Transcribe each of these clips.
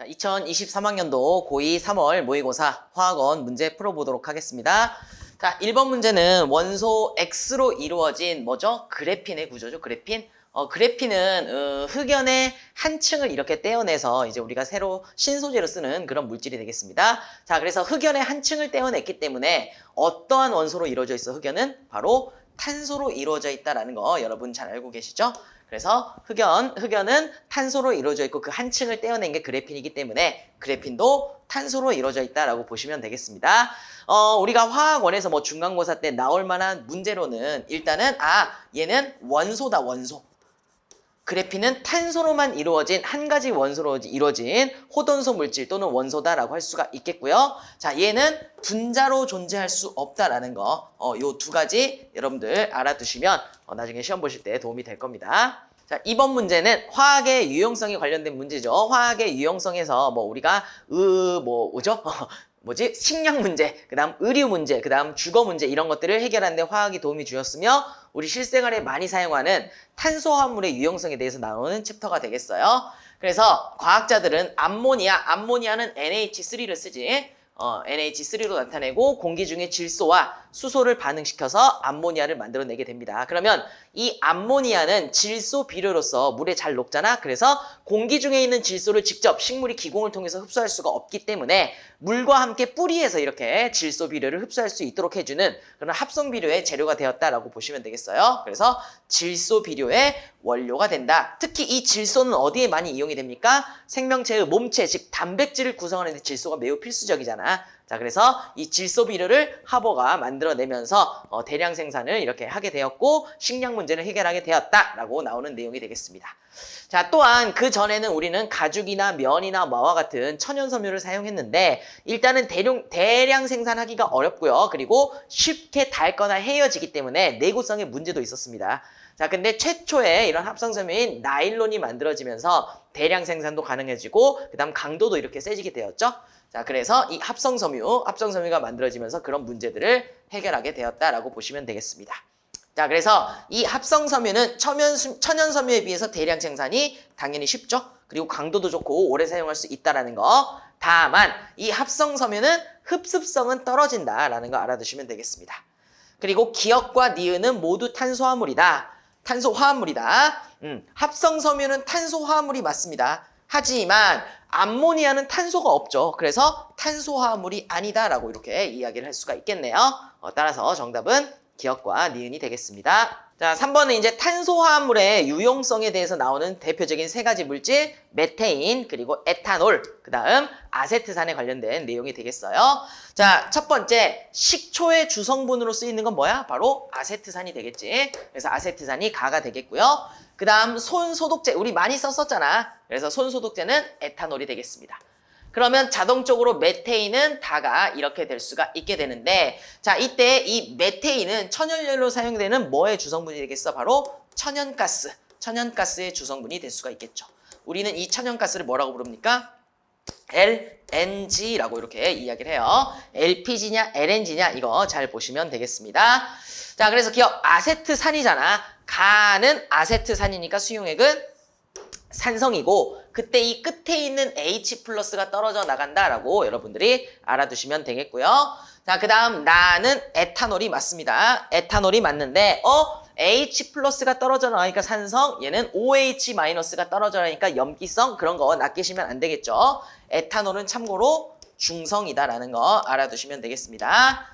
자, 2023학년도 고2 3월 모의고사 화학원 문제 풀어보도록 하겠습니다. 자, 1번 문제는 원소 X로 이루어진 뭐죠? 그래핀의 구조죠, 그래핀. 어, 그래핀은 어, 흑연의 한 층을 이렇게 떼어내서 이제 우리가 새로 신소재로 쓰는 그런 물질이 되겠습니다. 자, 그래서 흑연의 한 층을 떼어냈기 때문에 어떠한 원소로 이루어져 있어 흑연은 바로 탄소로 이루어져 있다라는 거 여러분 잘 알고 계시죠? 그래서 흑연, 흑연은 탄소로 이루어져 있고 그 한 층을 떼어낸 게 그래핀이기 때문에 그래핀도 탄소로 이루어져 있다라고 보시면 되겠습니다. 어, 우리가 화학원에서 뭐 중간고사 때 나올 만한 문제로는 일단은 아, 얘는 원소다, 원소. 그래핀은 탄소로만 이루어진 한 가지 원소로 이루어진 호돈소 물질 또는 원소다라고 할 수가 있겠고요. 자, 얘는 분자로 존재할 수 없다라는 거, 어, 요 두 가지 여러분들 알아두시면 어, 나중에 시험 보실 때 도움이 될 겁니다. 자, 이번 문제는 화학의 유용성에 관련된 문제죠. 화학의 유용성에서 뭐 우리가 으, 뭐, 뭐죠? 뭐지? 식량 문제, 그 다음 의류 문제, 그 다음 주거 문제 이런 것들을 해결하는 데 화학이 도움이 주었으며 우리 실생활에 많이 사용하는 탄소화합물의 유용성에 대해서 나오는 챕터가 되겠어요. 그래서 과학자들은 암모니아, 암모니아는 NH3를 쓰지 어, NH3로 나타내고 공기 중에 질소와 수소를 반응시켜서 암모니아를 만들어내게 됩니다. 그러면 이 암모니아는 질소 비료로서 물에 잘 녹잖아. 그래서 공기 중에 있는 질소를 직접 식물이 기공을 통해서 흡수할 수가 없기 때문에 물과 함께 뿌리에서 이렇게 질소 비료를 흡수할 수 있도록 해주는 그런 합성 비료의 재료가 되었다라고 보시면 되겠어요. 그래서 질소 비료의 원료가 된다. 특히 이 질소는 어디에 많이 이용이 됩니까? 생명체의 몸체, 즉 단백질을 구성하는 데 질소가 매우 필수적이잖아. 자, 그래서 이 질소 비료를 하버가 만들어내면서 어, 대량 생산을 이렇게 하게 되었고 식량 문제를 해결하게 되었다라고 나오는 내용이 되겠습니다. 자, 또한 그 전에는 우리는 가죽이나 면이나 마와 같은 천연 섬유를 사용했는데 일단은 대량, 대량 생산하기가 어렵고요. 그리고 쉽게 닳거나 헤어지기 때문에 내구성에 문제도 있었습니다. 자, 근데 최초에 이런 합성섬유인 나일론이 만들어지면서 대량 생산도 가능해지고 그다음 강도도 이렇게 세지게 되었죠. 자, 그래서 이 합성섬유, 합성섬유가 만들어지면서 그런 문제들을 해결하게 되었다라고 보시면 되겠습니다. 자, 그래서 이 합성섬유는 천연, 천연섬유에 비해서 대량 생산이 당연히 쉽죠. 그리고 강도도 좋고 오래 사용할 수 있다라는 거. 다만 이 합성섬유는 흡습성은 떨어진다라는 거 알아두시면 되겠습니다. 그리고 기억과 니은은 모두 탄소화물이다. 탄소 화합물이다. 음, 합성 섬유는 탄소 화합물이 맞습니다. 하지만 암모니아는 탄소가 없죠. 그래서 탄소 화합물이 아니다라고 이렇게 이야기를 할 수가 있겠네요. 어, 따라서 정답은 기억과 니은이 되겠습니다. 자, 3번은 이제 탄소화합물의 유용성에 대해서 나오는 대표적인 세 가지 물질, 메테인, 그리고 에탄올, 그 다음 아세트산에 관련된 내용이 되겠어요. 자, 첫 번째, 식초의 주성분으로 쓰이는 건 뭐야? 바로 아세트산이 되겠지. 그래서 아세트산이 가가 되겠고요. 그 다음 손소독제, 우리 많이 썼었잖아. 그래서 손소독제는 에탄올이 되겠습니다. 그러면 자동적으로 메테인은 다가 이렇게 될 수가 있게 되는데 자 이때 이 메테인은 천연연료로 사용되는 뭐의 주성분이 되겠어? 바로 천연가스, 천연가스의 주성분이 될 수가 있겠죠. 우리는 이 천연가스를 뭐라고 부릅니까? LNG라고 이렇게 이야기를 해요. LPG냐 LNG냐 이거 잘 보시면 되겠습니다. 자 그래서 기억 아세트산이잖아. 가는 아세트산이니까 수용액은 산성이고 그때 이 끝에 있는 H 플러스가 떨어져 나간다라고 여러분들이 알아두시면 되겠고요. 자, 그 다음 나는 에탄올이 맞습니다. 에탄올이 맞는데 어? H 플러스가 떨어져 나가니까 산성, 얘는 OH 마이너스가 떨어져 나니까 염기성 그런 거 낚이시면 안 되겠죠. 에탄올은 참고로 중성이다라는 거 알아두시면 되겠습니다.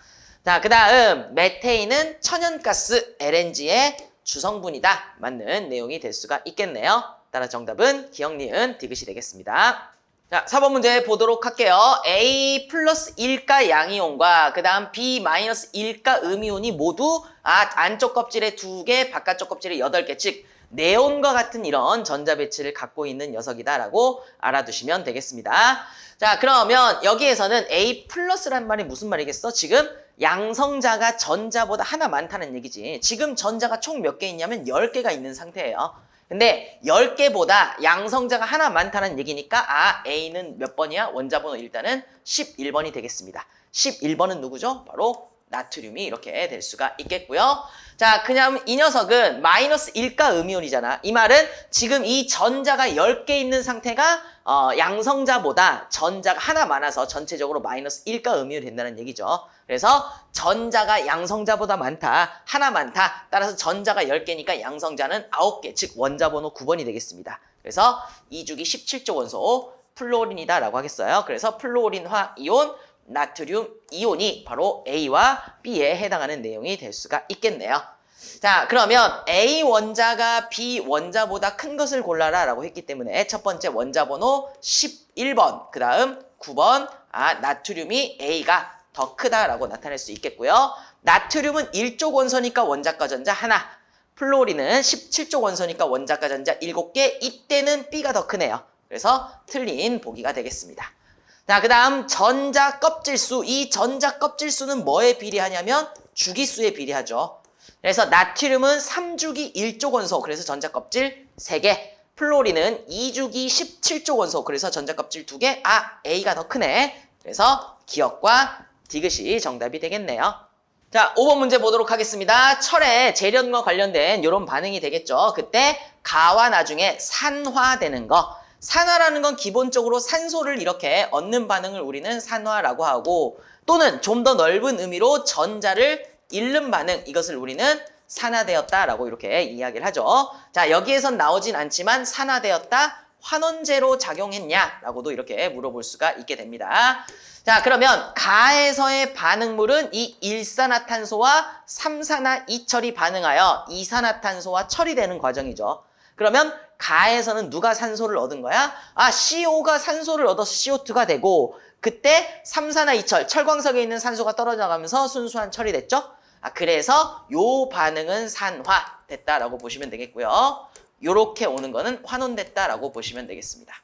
자, 그 다음 메테인은 천연가스 LNG의 주성분이다. 맞는 내용이 될 수가 있겠네요. 따라 정답은 기억, 니은, 디귿이 되겠습니다. 자, 4번 문제 보도록 할게요. A 플러스 1가 양이온과 그 다음 B 마이너스 1가 음이온이 모두 아, 안쪽 껍질에 2개, 바깥쪽 껍질에 8개, 즉 네온과 같은 이런 전자 배치를 갖고 있는 녀석이다라고 알아두시면 되겠습니다. 자, 그러면 여기에서는 A 플러스란 말이 무슨 말이겠어? 지금 양성자가 전자보다 하나 많다는 얘기지. 지금 전자가 총 몇 개 있냐면 10개가 있는 상태예요. 근데 10개보다 양성자가 하나 많다는 얘기니까 아 A는 몇 번이야? 원자 번호 일단은 11번이 되겠습니다. 11번은 누구죠? 바로 나트륨이 이렇게 될 수가 있겠고요. 자, 그냥 이 녀석은 마이너스 1가 음이온이잖아. 이 말은 지금 이 전자가 10개 있는 상태가 어, 양성자보다 전자가 하나 많아서 전체적으로 마이너스 1가 음이온이 된다는 얘기죠. 그래서 전자가 양성자보다 많다, 하나 많다. 따라서 전자가 10개니까 양성자는 9개, 즉 원자 번호 9번이 되겠습니다. 그래서 2주기 17조 원소 플로린이다라고 하겠어요. 그래서 플로린화 이온 나트륨 이온이 바로 A와 B에 해당하는 내용이 될 수가 있겠네요. 자, 그러면 A 원자가 B 원자보다 큰 것을 골라라 라고 했기 때문에 첫 번째 원자 번호 11번, 그 다음 9번, 아, 나트륨이 A가 더 크다라고 나타낼 수 있겠고요. 나트륨은 1조 원소니까 원자과 전자 하나, 플로린은 17조 원소니까 원자과 전자 7개, 이때는 B가 더 크네요. 그래서 틀린 보기가 되겠습니다. 자, 그 다음 전자 껍질수. 이 전자 껍질수는 뭐에 비례하냐면 주기수에 비례하죠. 그래서 나트륨은 3주기 1조 원소, 그래서 전자 껍질 3개. 플로린은 2주기 17조 원소, 그래서 전자 껍질 2개. 아, A가 더 크네. 그래서 기억과 디귿이 정답이 되겠네요. 자, 5번 문제 보도록 하겠습니다. 철의 재련과 관련된 이런 반응이 되겠죠. 그때 가와 나중에 산화되는 거. 산화라는 건 기본적으로 산소를 이렇게 얻는 반응을 우리는 산화라고 하고 또는 좀 더 넓은 의미로 전자를 잃는 반응 이것을 우리는 산화되었다라고 이렇게 이야기를 하죠. 자 여기에선 나오진 않지만 산화되었다 환원제로 작용했냐라고도 이렇게 물어볼 수가 있게 됩니다. 자 그러면 가에서의 반응물은 이 일산화탄소와 삼산화 이철이 반응하여 이산화탄소와 처리되는 과정이죠. 그러면 가에서는 누가 산소를 얻은 거야? 아, CO가 산소를 얻어서 CO2가 되고 그때 삼산화 이철, 철광석에 있는 산소가 떨어져 가면서 순수한 철이 됐죠? 아, 그래서 요 반응은 산화 됐다라고 보시면 되겠고요. 요렇게 오는 거는 환원됐다라고 보시면 되겠습니다.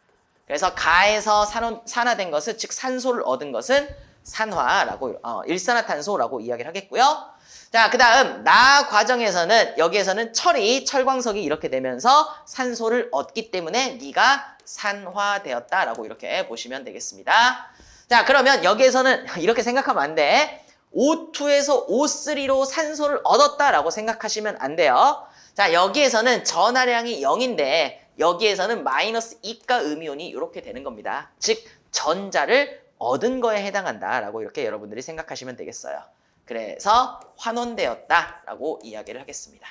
그래서 가에서 산원, 산화된 것은 즉 산소를 얻은 것은 산화라고 어, 일산화탄소라고 이야기를 하겠고요. 자, 그 다음 나 과정에서는 여기에서는 철이 철광석이 이렇게 되면서 산소를 얻기 때문에 네가 산화되었다라고 이렇게 보시면 되겠습니다. 자, 그러면 여기에서는 이렇게 생각하면 안 돼. O2에서 O3로 산소를 얻었다라고 생각하시면 안 돼요. 자, 여기에서는 전하량이 0인데 여기에서는 마이너스 2가 음이온이 이렇게 되는 겁니다. 즉 전자를 얻은 거에 해당한다라고 이렇게 여러분들이 생각하시면 되겠어요. 그래서 환원되었다라고 이야기를 하겠습니다.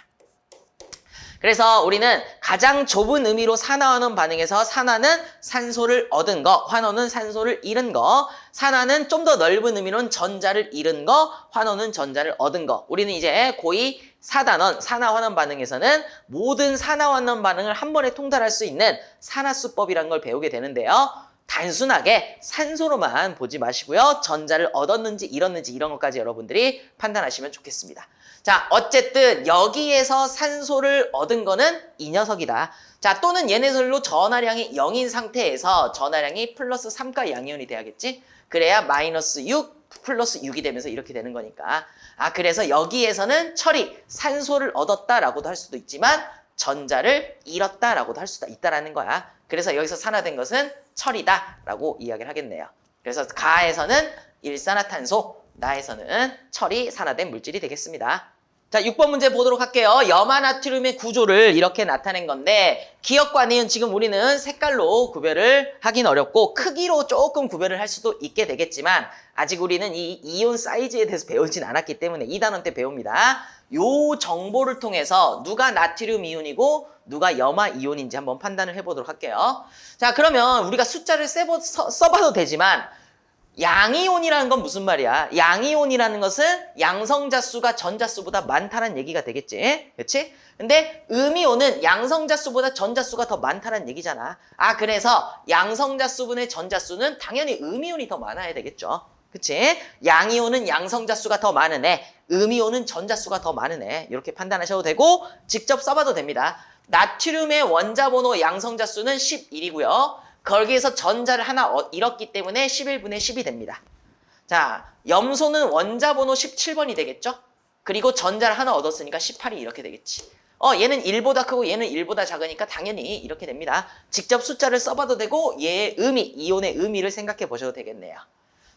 그래서 우리는 가장 좁은 의미로 산화하는 반응에서 산화는 산소를 얻은 거, 환원은 산소를 잃은 거, 산화는 좀 더 넓은 의미로는 전자를 잃은 거, 환원은 전자를 얻은 거. 우리는 이제 고2 사단원, 산화환원 반응에서는 모든 산화환원 반응을 한 번에 통달할 수 있는 산화수법이라는 걸 배우게 되는데요. 단순하게 산소로만 보지 마시고요. 전자를 얻었는지 잃었는지 이런 것까지 여러분들이 판단하시면 좋겠습니다. 자, 어쨌든 여기에서 산소를 얻은 거는 이 녀석이다. 자, 또는 얘네들로 전하량이 0인 상태에서 전하량이 플러스 3가 양이온이 돼야겠지? 그래야 마이너스 6 플러스 6이 되면서 이렇게 되는 거니까. 아, 그래서 여기에서는 철이 산소를 얻었다라고도 할 수도 있지만 전자를 잃었다라고도 할 수도 있다라는 거야. 그래서 여기서 산화된 것은 철이다라고 이야기를 하겠네요. 그래서 가에서는 일산화탄소, 나에서는 철이 산화된 물질이 되겠습니다. 자, 6번 문제 보도록 할게요. 염화나트륨의 구조를 이렇게 나타낸 건데 기억과 니은 지금 우리는 색깔로 구별을 하긴 어렵고 크기로 조금 구별을 할 수도 있게 되겠지만 아직 우리는 이 이온 사이즈에 대해서 배우진 않았기 때문에 2단원 때 배웁니다. 요 정보를 통해서 누가 나트륨 이온이고 누가 염화 이온인지 한번 판단을 해보도록 할게요. 자, 그러면 우리가 숫자를 써보, 써, 써봐도 되지만 양이온이라는 건 무슨 말이야? 양이온이라는 것은 양성자 수가 전자 수보다 많다는 얘기가 되겠지? 그렇지? 근데 음이온은 양성자 수보다 전자 수가 더 많다는 얘기잖아. 아, 그래서 양성자 수분의 전자 수는 당연히 음이온이 더 많아야 되겠죠. 그치? 양이온은 양성자 수가 더 많은 애, 음이온은 전자 수가 더 많은 애. 이렇게 판단하셔도 되고 직접 써봐도 됩니다. 나트륨의 원자 번호 양성자 수는 11이고요. 거기에서 전자를 하나 잃었기 때문에 11분의 10이 됩니다. 자, 염소는 원자 번호 17번이 되겠죠? 그리고 전자를 하나 얻었으니까 18이 이렇게 되겠지. 어, 얘는 1보다 크고 얘는 1보다 작으니까 당연히 이렇게 됩니다. 직접 숫자를 써봐도 되고 얘의 의미, 이온의 의미를 생각해 보셔도 되겠네요.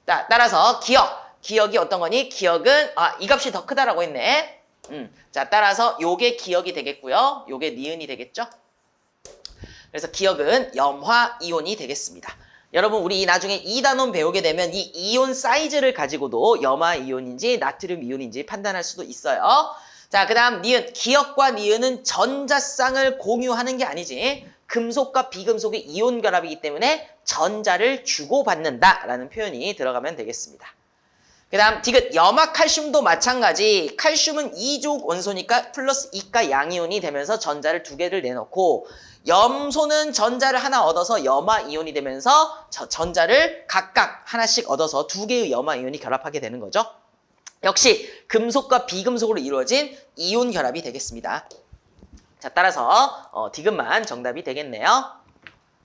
자, 따라서 기억. 기억이 어떤 거니? 기억은 아, 이 값이 더 크다라고 했네. 음. 자, 따라서 요게 기억이 되겠고요. 요게 니은이 되겠죠? 그래서 기억은 염화 이온이 되겠습니다. 여러분 우리 나중에 이단원 배우게 되면 이 이온 사이즈를 가지고도 염화 이온인지 나트륨 이온인지 판단할 수도 있어요. 자, 그 다음 니은. 기억과 니은은 전자쌍을 공유하는 게 아니지. 금속과 비금속의 이온 결합이기 때문에 전자를 주고받는다라는 표현이 들어가면 되겠습니다. 그 다음 디귿 염화 칼슘도 마찬가지 칼슘은 2족 원소니까 플러스 2가 양이온이 되면서 전자를 두 개를 내놓고 염소는 전자를 하나 얻어서 염화 이온이 되면서 저 전자를 각각 하나씩 얻어서 두 개의 염화 이온이 결합하게 되는 거죠. 역시 금속과 비금속으로 이루어진 이온 결합이 되겠습니다. 자 따라서 어, 디귿만 정답이 되겠네요.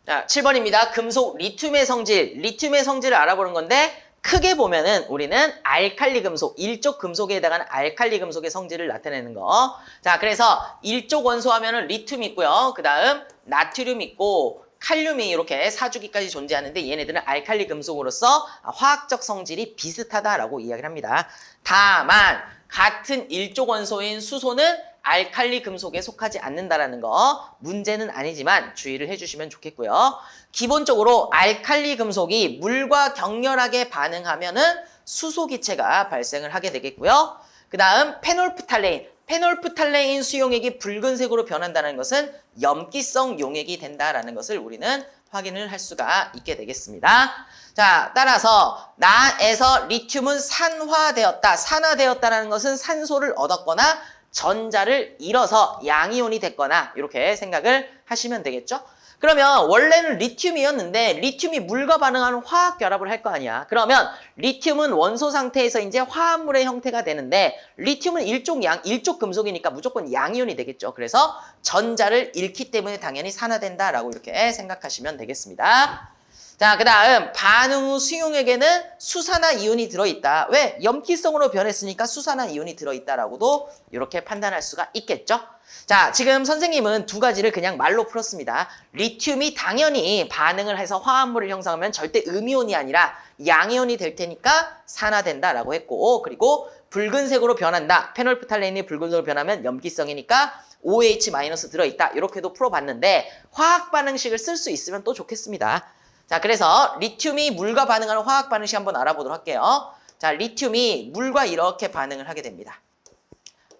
자 7번입니다. 금속 리튬의 성질, 리튬의 성질을 알아보는 건데 크게 보면은 우리는 알칼리 금속, 일족 금속에 해당하는 알칼리 금속의 성질을 나타내는 거. 자, 그래서 일족 원소 하면은 리튬 있고요. 그 다음 나트륨 있고 칼륨이 이렇게 사주기까지 존재하는데 얘네들은 알칼리 금속으로서 화학적 성질이 비슷하다라고 이야기를 합니다. 다만 같은 일족 원소인 수소는 알칼리 금속에 속하지 않는다라는 거 문제는 아니지만 주의를 해주시면 좋겠고요. 기본적으로 알칼리 금속이 물과 격렬하게 반응하면 은 수소 기체가 발생을 하게 되겠고요. 그 다음 페놀프탈레인 페놀프탈레인 수용액이 붉은색으로 변한다는 것은 염기성 용액이 된다라는 것을 우리는 확인을 할 수가 있게 되겠습니다. 자, 따라서 나에서 리튬은 산화되었다. 산화되었다는 것은 산소를 얻었거나 전자를 잃어서 양이온이 됐거나 이렇게 생각을 하시면 되겠죠? 그러면 원래는 리튬이었는데 리튬이 물과 반응하는 화학 결합을 할 거 아니야. 그러면 리튬은 원소 상태에서 이제 화합물의 형태가 되는데 리튬은 일족 양, 일족 금속이니까 무조건 양이온이 되겠죠. 그래서 전자를 잃기 때문에 당연히 산화된다라고 이렇게 생각하시면 되겠습니다. 자, 그 다음 반응 후 수용액에는 수산화 이온이 들어있다. 왜? 염기성으로 변했으니까 수산화 이온이 들어있다라고도 이렇게 판단할 수가 있겠죠. 자, 지금 선생님은 두 가지를 그냥 말로 풀었습니다. 리튬이 당연히 반응을 해서 화합물을 형성하면 절대 음이온이 아니라 양이온이 될 테니까 산화된다라고 했고 그리고 붉은색으로 변한다. 페놀프탈레인이 붉은색으로 변하면 염기성이니까 OH- 들어있다. 이렇게도 풀어봤는데 화학 반응식을 쓸 수 있으면 또 좋겠습니다. 자, 그래서 리튬이 물과 반응하는 화학 반응식 한번 알아보도록 할게요. 자, 리튬이 물과 이렇게 반응을 하게 됩니다.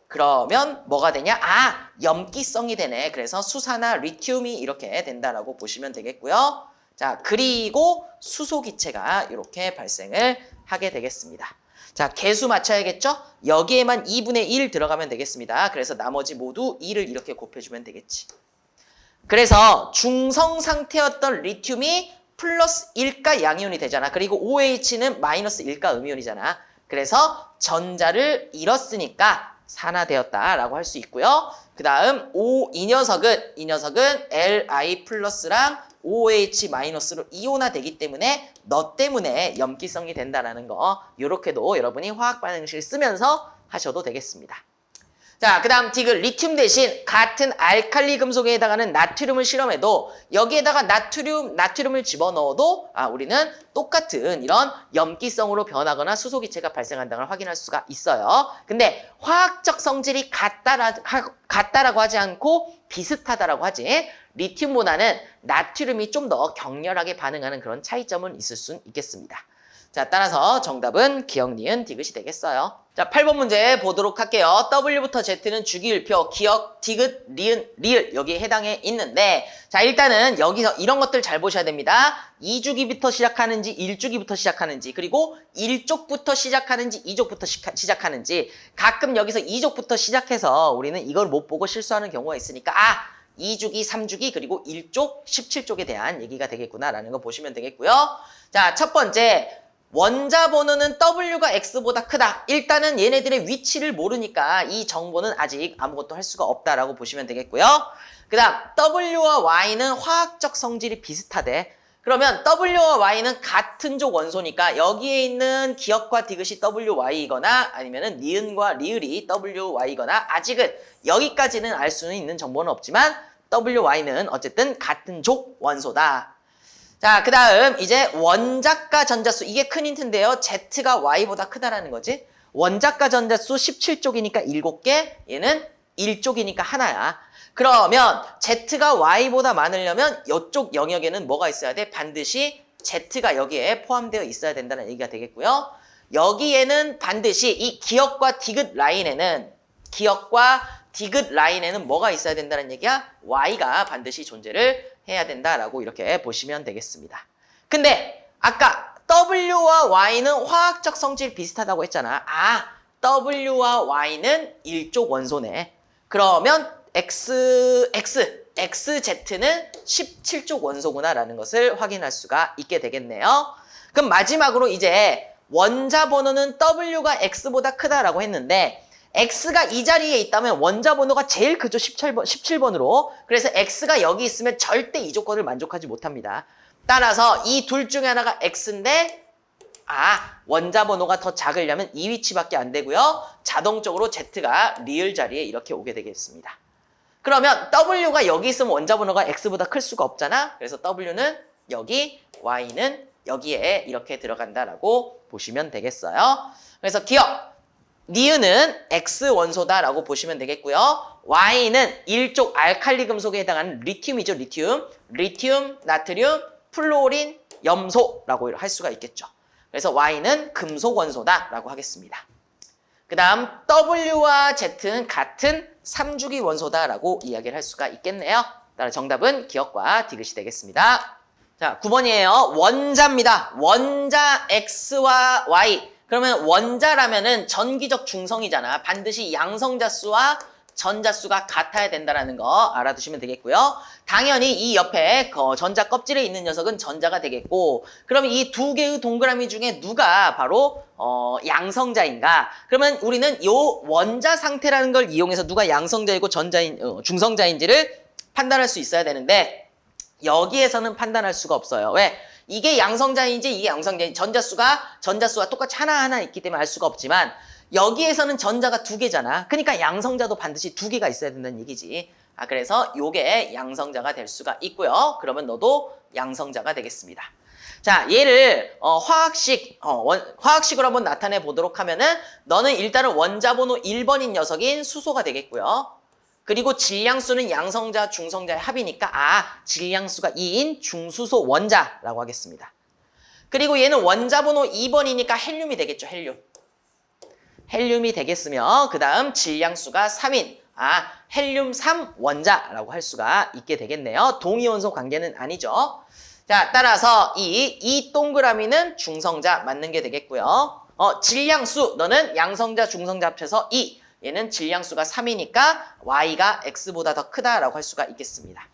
그러면 뭐가 되냐? 아, 염기성이 되네. 그래서 수산화 리튬이 이렇게 된다라고 보시면 되겠고요. 자, 그리고 수소 기체가 이렇게 발생을 하게 되겠습니다. 자, 개수 맞춰야겠죠? 여기에만 2분의 1 들어가면 되겠습니다. 그래서 나머지 모두 2를 이렇게 곱해주면 되겠지. 그래서 중성 상태였던 리튬이 플러스 1가 양이온이 되잖아. 그리고 OH는 마이너스 1가 음이온이잖아. 그래서 전자를 잃었으니까 산화되었다라고 할 수 있고요. 그 다음 O 이 녀석은 이 녀석은 Li 플러스랑 OH 마이너스로 이온화되기 때문에 너 때문에 염기성이 된다라는 거 이렇게도 여러분이 화학 반응식을 쓰면서 하셔도 되겠습니다. 자, 그 다음 디귿 리튬 대신 같은 알칼리 금속에 해당하는 나트륨을 실험해도 여기에다가 나트륨, 나트륨을 집어넣어도 아, 우리는 똑같은 이런 염기성으로 변하거나 수소기체가 발생한다는 걸 확인할 수가 있어요. 근데 화학적 성질이 같다라, 같다라고 하지 않고 비슷하다라고 하지 리튬보다는 나트륨이 좀 더 격렬하게 반응하는 그런 차이점은 있을 수 있겠습니다. 자, 따라서 정답은 기억, 니은, 디귿이 되겠어요. 자, 8번 문제 보도록 할게요. W부터 Z는 주기율표, 기억, 디귿, 리은, 리을 여기에 해당해 있는데 자, 일단은 여기서 이런 것들 잘 보셔야 됩니다. 2주기부터 시작하는지 1주기부터 시작하는지 그리고 1족부터 시작하는지 2족부터 시작하는지 가끔 여기서 2족부터 시작해서 우리는 이걸 못 보고 실수하는 경우가 있으니까 아! 2주기, 3주기, 그리고 1족, 17족에 대한 얘기가 되겠구나라는 거 보시면 되겠고요. 자, 첫 번째 원자 번호는 W가 X보다 크다. 일단은 얘네들의 위치를 모르니까 이 정보는 아직 아무것도 할 수가 없다라고 보시면 되겠고요. 그 다음 W와 Y는 화학적 성질이 비슷하대. 그러면 W와 Y는 같은 족 원소니까 여기에 있는 기억과 디귿이 WY이거나 아니면 니은과 리을이 WY이거나 아직은 여기까지는 알 수는 있는 정보는 없지만 WY는 어쨌든 같은 족 원소다. 자, 그 다음 이제 원자가 전자수. 이게 큰 힌트인데요. Z가 Y보다 크다라는 거지. 원자가 전자수 17쪽이니까 7개, 얘는 1쪽이니까 하나야. 그러면 Z가 Y보다 많으려면 이쪽 영역에는 뭐가 있어야 돼? 반드시 Z가 여기에 포함되어 있어야 된다는 얘기가 되겠고요. 여기에는 반드시 이 기역과 디귿 라인에는 기역과 디귿 라인에는 뭐가 있어야 된다는 얘기야? Y가 반드시 존재를 해야 된다라고 이렇게 보시면 되겠습니다. 근데 아까 W와 Y는 화학적 성질 비슷하다고 했잖아. 아, W와 Y는 일족 원소네. 그러면 X, X, XZ는 17족 원소구나라는 것을 확인할 수가 있게 되겠네요. 그럼 마지막으로 이제 원자 번호는 W가 X보다 크다라고 했는데 X가 이 자리에 있다면 원자 번호가 제일 크죠. 17번, 17번으로. 그래서 X가 여기 있으면 절대 이 조건을 만족하지 못합니다. 따라서 이 둘 중에 하나가 X인데 아, 원자 번호가 더 작으려면 이 위치밖에 안 되고요. 자동적으로 Z가 리을 자리에 이렇게 오게 되겠습니다. 그러면 W가 여기 있으면 원자 번호가 X보다 클 수가 없잖아. 그래서 W는 여기, Y는 여기에 이렇게 들어간다라고 보시면 되겠어요. 그래서 기억, 니은은 X 원소다라고 보시면 되겠고요. Y는 일족 알칼리 금속에 해당하는 리튬이죠, 리튬. 리튬, 나트륨, 플로린, 염소라고 할 수가 있겠죠. 그래서 Y는 금속 원소다라고 하겠습니다. 그 다음 W와 Z는 같은 3주기 원소다라고 이야기를 할 수가 있겠네요. 따라 정답은 기억과 디귿이 되겠습니다. 자, 9번이에요. 원자입니다. 원자 X와 Y. 그러면 원자라면은 전기적 중성이잖아. 반드시 양성자 수와 전자 수가 같아야 된다는 거 알아두시면 되겠고요. 당연히 이 옆에 전자 껍질에 있는 녀석은 전자가 되겠고 그러면 이두 개의 동그라미 중에 누가 바로 어, 양성자인가? 그러면 우리는 요 원자 상태라는 걸 이용해서 누가 양성자이고 전자인 어, 중성자인지를 판단할 수 있어야 되는데 여기에서는 판단할 수가 없어요. 왜? 이게 양성자인지 이게 양성자인지 전자수가 전자수와 똑같이 하나하나 있기 때문에 알 수가 없지만 여기에서는 전자가 두 개잖아. 그러니까 양성자도 반드시 두 개가 있어야 된다는 얘기지. 아, 그래서 요게 양성자가 될 수가 있고요. 그러면 너도 양성자가 되겠습니다. 자, 얘를 어, 화학식, 어, 원, 화학식으로 한번 나타내 보도록 하면은 너는 일단은 원자 번호 1번인 녀석인 수소가 되겠고요. 그리고 질량수는 양성자, 중성자의 합이니까 아, 질량수가 2인 중수소 원자라고 하겠습니다. 그리고 얘는 원자 번호 2번이니까 헬륨이 되겠죠, 헬륨. 헬륨이 되겠으며 그 다음 질량수가 3인 아 헬륨 3 원자라고 할 수가 있게 되겠네요. 동위원소 관계는 아니죠. 자 따라서 이, 이 동그라미는 중성자 맞는 게 되겠고요. 어, 질량수 너는 양성자 중성자 합쳐서 2 얘는 질량수가 3이니까 y가 x보다 더 크다라고 할 수가 있겠습니다.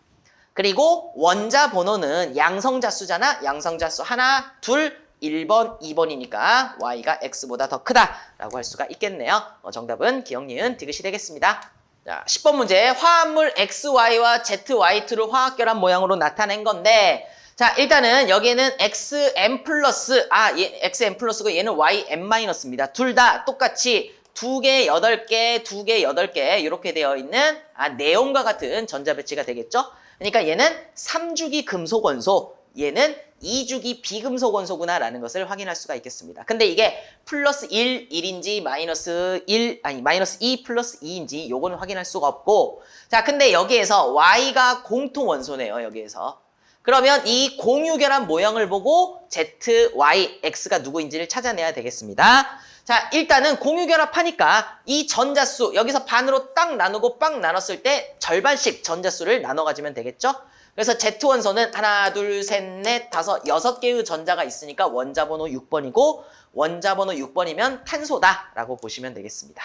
그리고 원자 번호는 양성자 수잖아. 양성자 수 하나, 둘, 1번, 2번이니까 y가 x보다 더 크다라고 할 수가 있겠네요. 어, 정답은 기억, 니은, 디귿이 되겠습니다. 자, 10번 문제 화합물 XY와 ZY2를 화학결합 모양으로 나타낸 건데 자 일단은 여기에는 XM 플러스 아 얘, XM 플러스고 얘는 YM 마이너스입니다. 둘 다 똑같이 두 개, 여덟 개, 두 개, 여덟 개 이렇게 되어 있는 아 네온과 같은 전자 배치가 되겠죠. 그러니까 얘는 3주기 금속 원소 얘는 2주기 비금속 원소구나라는 것을 확인할 수가 있겠습니다. 근데 이게 플러스 1, 1인지 마이너스 1, 아니 마이너스 2 플러스 2인지 요거는 확인할 수가 없고 자 근데 여기에서 Y가 공통 원소네요. 여기에서. 그러면 이 공유결합 모형을 보고 Z, Y, X가 누구인지를 찾아내야 되겠습니다. 자 일단은 공유결합하니까 이 전자수 여기서 반으로 딱 나누고 빵 나눴을 때 절반씩 전자수를 나눠 가지면 되겠죠? 그래서 Z 원소는 하나, 둘, 셋, 넷, 다섯, 여섯 개의 전자가 있으니까 원자 번호 6번이고 원자 번호 6번이면 탄소다라고 보시면 되겠습니다.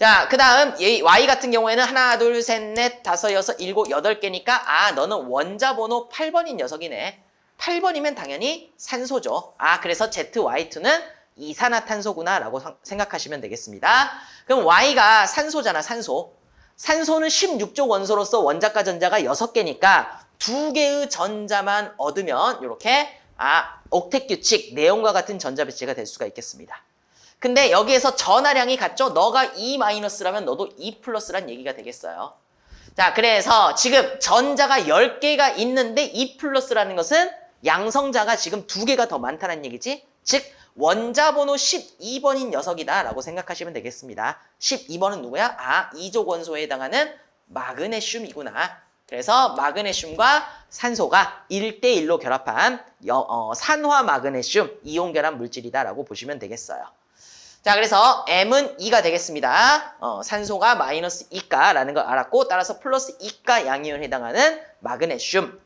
자, 그 다음 Y 같은 경우에는 하나, 둘, 셋, 넷, 다섯, 여섯, 일곱, 여덟 개니까 아, 너는 원자 번호 8번인 녀석이네. 8번이면 당연히 산소죠. 아, 그래서 ZY2는 이산화탄소구나 라고 생각하시면 되겠습니다. 그럼 Y가 산소잖아, 산소. 산소는 16조 원소로서 원자과 전자가 6개니까 2개의 전자만 얻으면 이렇게 아 옥텟 규칙 내용과 같은 전자 배치가 될 수가 있겠습니다. 근데 여기에서 전하량이 같죠? 너가 E 마이너스라면 너도 E 플러스란 얘기가 되겠어요. 자, 그래서 지금 전자가 10개가 있는데 E 플러스라는 것은 양성자가 지금 두 개가 더 많다는 얘기지? 즉 원자 번호 12번인 녀석이다 라고 생각하시면 되겠습니다. 12번은 누구야? 아, 이족 원소에 해당하는 마그네슘이구나. 그래서 마그네슘과 산소가 1대1로 결합한 여- 어, 산화 마그네슘 이온 결합 물질이다라고 보시면 되겠어요. 자, 그래서 M은 2가 되겠습니다. 어, 산소가 마이너스 2가라는 걸 알았고 따라서 플러스 2가 양이온에 해당하는 마그네슘.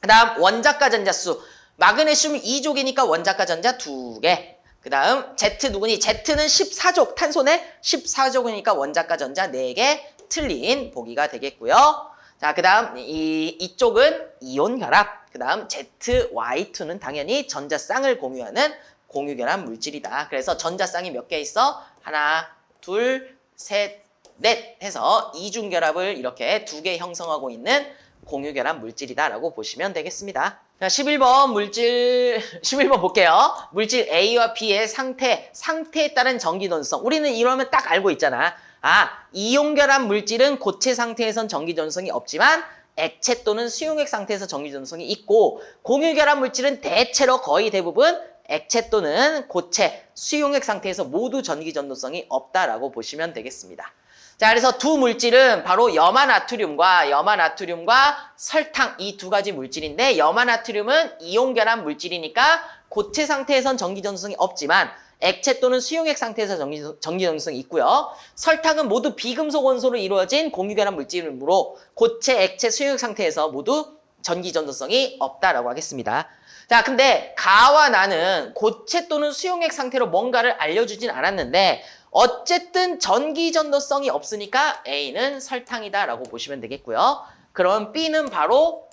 그 다음 원자가 전자수. 마그네슘 2족이니까 원자가 전자 2개. 그 다음 Z 누구니? Z는 14족. 탄소네 14족이니까 원자가 전자 4개. 틀린 보기가 되겠고요. 자, 그 다음 이, 이쪽은 이온 결합. 그 다음 ZY2는 당연히 전자쌍을 공유하는 공유 결합 물질이다. 그래서 전자쌍이 몇 개 있어? 하나, 둘, 셋, 넷 해서 이중 결합을 이렇게 두 개 형성하고 있는 공유 결합 물질이다라고 보시면 되겠습니다. 자, 11번 물질 11번 볼게요. 물질 A와 B의 상태, 상태에 따른 전기 전성. 우리는 이러면 딱 알고 있잖아. 아, 이온 결합 물질은 고체 상태에선 전기 전성이 없지만 액체 또는 수용액 상태에서 전기 전성이 있고 공유 결합 물질은 대체로 거의 대부분 액체 또는 고체, 수용액 상태에서 모두 전기 전도성이 없다라고 보시면 되겠습니다. 자, 그래서 두 물질은 바로 염화나트륨과 염화나트륨과 설탕 이 두 가지 물질인데 염화나트륨은 이온 결합 물질이니까 고체 상태에선 전기 전도성이 없지만 액체 또는 수용액 상태에서 전기, 전기 전도성이 있고요. 설탕은 모두 비금속 원소로 이루어진 공유 결합 물질이므로 고체, 액체, 수용액 상태에서 모두 전기 전도성이 없다라고 하겠습니다. 자, 근데 가와 나는 고체 또는 수용액 상태로 뭔가를 알려주진 않았는데 어쨌든 전기 전도성이 없으니까 A는 설탕이다라고 보시면 되겠고요. 그럼 B는 바로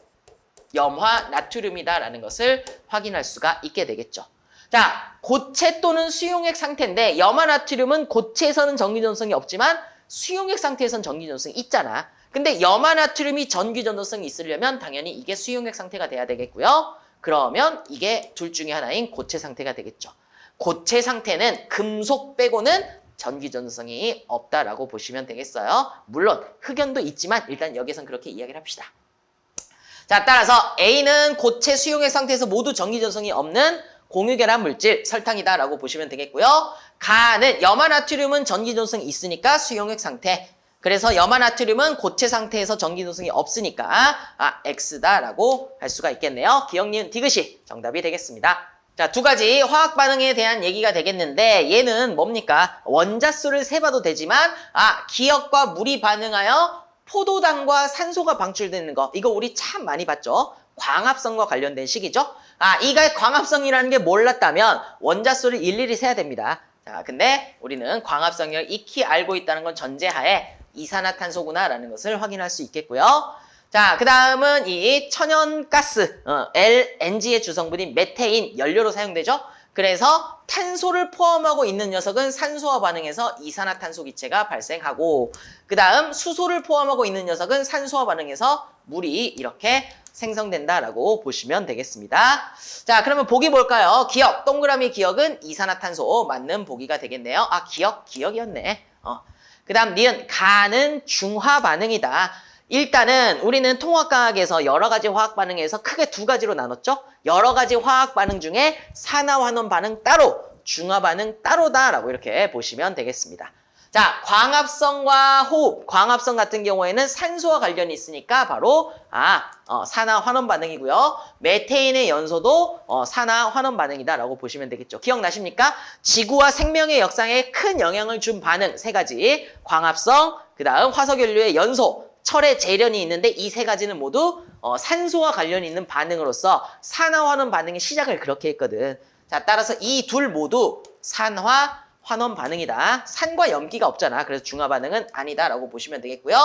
염화 나트륨이다라는 것을 확인할 수가 있게 되겠죠. 자, 고체 또는 수용액 상태인데 염화 나트륨은 고체에서는 전기 전도성이 없지만 수용액 상태에서는 전기 전도성이 있잖아. 근데 염화 나트륨이 전기 전도성이 있으려면 당연히 이게 수용액 상태가 돼야 되겠고요. 그러면 이게 둘 중에 하나인 고체 상태가 되겠죠. 고체 상태는 금속 빼고는 전기 전도성이 없다라고 보시면 되겠어요. 물론 흑연도 있지만 일단 여기선 그렇게 이야기를 합시다. 자, 따라서 A는 고체 수용액 상태에서 모두 전기 전성이 없는 공유결합 물질 설탕이다라고 보시면 되겠고요. 가는 염화나트륨은 전기 전성이 있으니까 수용액 상태. 그래서 염화나트륨은 고체 상태에서 전기 전성이 없으니까 아 X다라고 할 수가 있겠네요. 기억 니은 디귿이 정답이 되겠습니다. 자, 두 가지 화학 반응에 대한 얘기가 되겠는데 얘는 뭡니까? 원자수를 세봐도 되지만 아 기억과 물이 반응하여 포도당과 산소가 방출되는 거 이거 우리 참 많이 봤죠? 광합성과 관련된 식이죠? 아, 이가 광합성이라는 게 몰랐다면 원자수를 일일이 세야 됩니다. 자, 근데 우리는 광합성을 익히 알고 있다는 건 전제하에 이산화탄소구나라는 것을 확인할 수 있겠고요. 자, 그 다음은 이 천연가스, 어, LNG의 주성분인 메테인 연료로 사용되죠? 그래서 탄소를 포함하고 있는 녀석은 산소와 반응해서 이산화탄소 기체가 발생하고 그 다음 수소를 포함하고 있는 녀석은 산소와 반응해서 물이 이렇게 생성된다라고 보시면 되겠습니다. 자, 그러면 보기 볼까요? 기억, 동그라미 기억은 이산화탄소 맞는 보기가 되겠네요. 아, 기억, 기억이었네. 어. 그 다음 니은 가는 중화 반응이다. 일단은 우리는 통화과학에서 여러 가지 화학 반응에서 크게 두 가지로 나눴죠. 여러 가지 화학 반응 중에 산화환원 반응 따로, 중화 반응 따로다라고 이렇게 보시면 되겠습니다. 자, 광합성과 호흡, 광합성 같은 경우에는 산소와 관련이 있으니까 바로 아, 어, 산화 환원 반응이고요. 메테인의 연소도 어, 산화 환원 반응이다라고 보시면 되겠죠. 기억나십니까? 지구와 생명의 역사에 큰 영향을 준 반응 세 가지. 광합성, 그 다음 화석연료의 연소, 철의 재련이 있는데 이 세 가지는 모두 어, 산소와 관련이 있는 반응으로서 산화 환원 반응의 시작을 그렇게 했거든. 자, 따라서 이 둘 모두 산화 환원 반응이다. 산과 염기가 없잖아. 그래서 중화 반응은 아니다라고 보시면 되겠고요.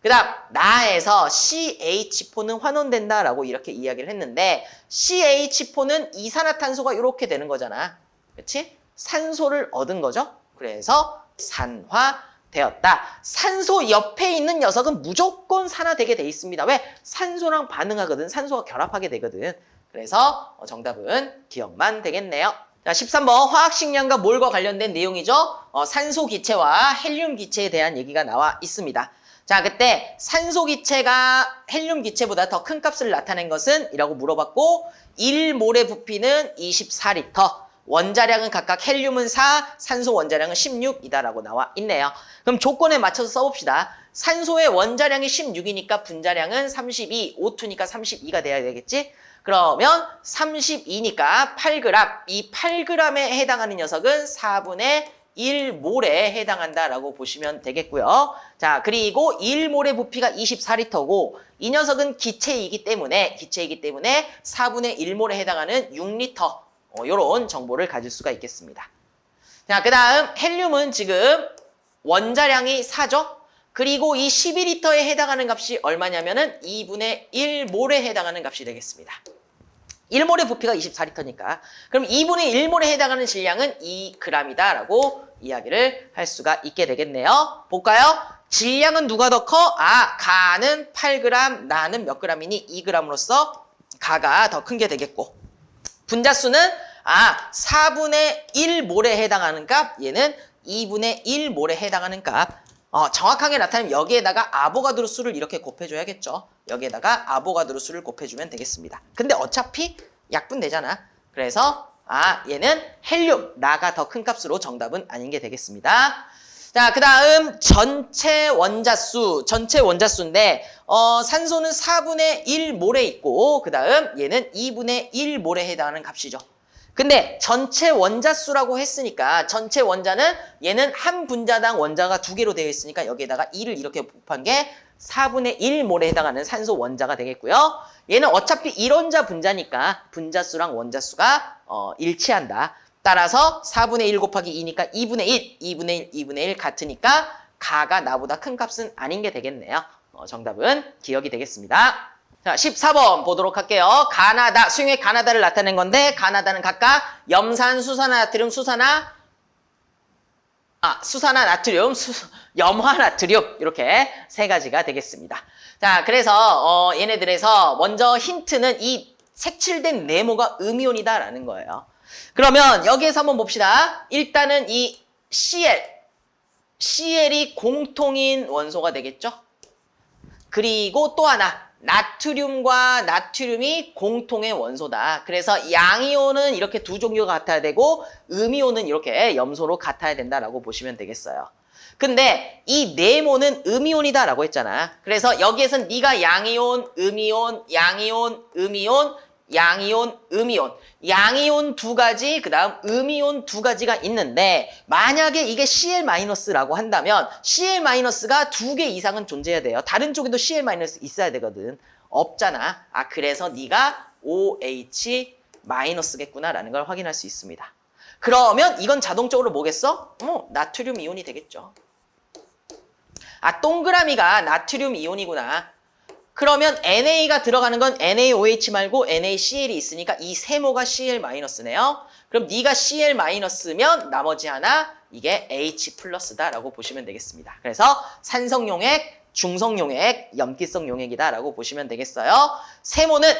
그 다음 나에서 CH4는 환원된다라고 이렇게 이야기를 했는데 CH4는 이산화탄소가 이렇게 되는 거잖아. 그렇지? 산소를 얻은 거죠. 그래서 산화 되었다. 산소 옆에 있는 녀석은 무조건 산화되게 돼 있습니다. 왜? 산소랑 반응하거든. 산소가 결합하게 되거든. 그래서 어, 정답은 기억만 되겠네요. 자, 13번 화학식량과 몰과 관련된 내용이죠. 어, 산소 기체와 헬륨 기체에 대한 얘기가 나와 있습니다. 자, 그때 산소 기체가 헬륨 기체보다 더 큰 값을 나타낸 것은? 이라고 물어봤고 1몰의 부피는 24리터. 원자량은 각각 헬륨은 4, 산소 원자량은 16이다라고 나와 있네요. 그럼 조건에 맞춰서 써봅시다. 산소의 원자량이 16이니까 분자량은 32, O2니까 32가 돼야 되겠지? 그러면 32니까 8g, 이 8g에 해당하는 녀석은 4분의 1몰에 해당한다라고 보시면 되겠고요. 자, 그리고 1몰의 부피가 24리터고 이 녀석은 기체이기 때문에 기체이기 때문에 4분의 1몰에 해당하는 6리터 어, 이런 정보를 가질 수가 있겠습니다. 자, 그 다음 헬륨은 지금 원자량이 4죠? 그리고 이 12리터에 해당하는 값이 얼마냐면 은 2분의 1몰에 해당하는 값이 되겠습니다. 1몰의 부피가 24리터니까 그럼 2분의 1몰에 해당하는 질량은 2g이다 라고 이야기를 할 수가 있게 되겠네요. 볼까요? 질량은 누가 더 커? 아, 가는 8g, 나는 몇 g이니? 2g으로서 가가 더 큰 게 되겠고 분자수는 아 4분의 1몰에 해당하는 값 얘는 2분의 1몰에 해당하는 값 어, 정확하게 나타내면 여기에다가 아보가드로 수를 이렇게 곱해줘야겠죠. 여기에다가 아보가드로 수를 곱해주면 되겠습니다. 근데 어차피 약분되잖아. 그래서 아 얘는 헬륨, 라가 더 큰 값으로 정답은 아닌 게 되겠습니다. 자, 그 다음 전체 원자수, 전체 원자수인데 어, 산소는 4분의 1몰에 있고 그 다음 얘는 2분의 1몰에 해당하는 값이죠. 근데 전체 원자수라고 했으니까 전체 원자는 얘는 한 분자당 원자가 두 개로 되어 있으니까 여기에다가 2를 이렇게 곱한 게 4분의 1몰에 해당하는 산소 원자가 되겠고요. 얘는 어차피 1원자 분자니까 분자수랑 원자수가 어, 일치한다. 따라서 4분의 1 곱하기 2니까 2분의 1, 2분의 1, 2분의 1 같으니까 가가 나보다 큰 값은 아닌 게 되겠네요. 어, 정답은 기억이 되겠습니다. 자, 14번 보도록 할게요. 가나다, 수용의 가나다를 나타낸 건데 가나다는 각각 염산, 수산화, 나트륨, 수산화, 아, 수산화, 나트륨, 수, 염화, 나트륨 이렇게 세 가지가 되겠습니다. 자, 그래서 어, 얘네들에서 먼저 힌트는 이 색칠된 네모가 음이온이다라는 거예요. 그러면 여기에서 한번 봅시다. 일단은 이 Cl, Cl이 공통인 원소가 되겠죠? 그리고 또 하나 나트륨과 나트륨이 공통의 원소다. 그래서 양이온은 이렇게 두 종류가 같아야 되고 음이온은 이렇게 염소로 같아야 된다라고 보시면 되겠어요. 근데 이 네모는 음이온이다라고 했잖아. 그래서 여기에선 네가 양이온, 음이온, 양이온, 음이온, 양이온, 음이온, 양이온 두 가지, 그 다음 음이온 두 가지가 있는데 만약에 이게 Cl-라고 한다면 Cl-가 두 개 이상은 존재해야 돼요. 다른 쪽에도 Cl- 있어야 되거든. 없잖아. 아 그래서 네가 OH-겠구나라는 걸 확인할 수 있습니다. 그러면 이건 자동적으로 뭐겠어? 어, 나트륨 이온이 되겠죠. 아 동그라미가 나트륨 이온이구나. 그러면 NA가 들어가는 건 NaOH 말고 NaCl이 있으니까 이 세모가 Cl-네요. 그럼 네가 Cl-면 나머지 하나 이게 H 플러스다라고 보시면 되겠습니다. 그래서 산성용액, 중성용액, 염기성용액이다라고 보시면 되겠어요. 세모는